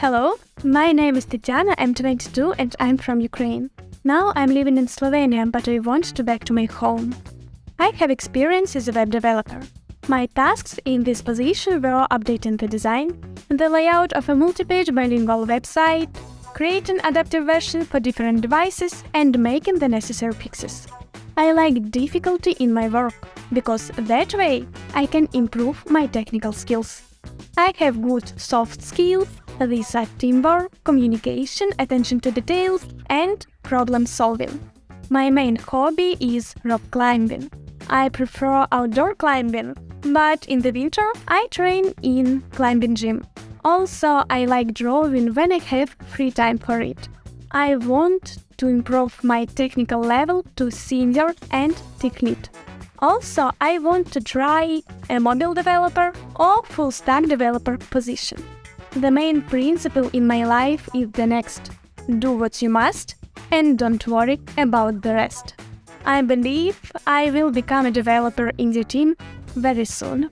Hello, my name is Tatiana, I'm 22 and I'm from Ukraine. Now I'm living in Slovenia, but I want to back to my home. I have experience as a web developer. My tasks in this position were updating the design, the layout of a multi-page bilingual website, creating adaptive version for different devices and making the necessary fixes. I like difficulty in my work, because that way I can improve my technical skills. I have good soft skills, these are teamwork, communication, attention to details and problem solving. My main hobby is rock climbing. I prefer outdoor climbing, but in the winter I train in climbing gym. Also, I like drawing when I have free time for it. I want to improve my technical level to senior and tech lead. Also, I want to try a mobile developer or full stack developer position. The main principle in my life is the next do what you must and don't worry about the rest. I believe I will become a developer in the team very soon.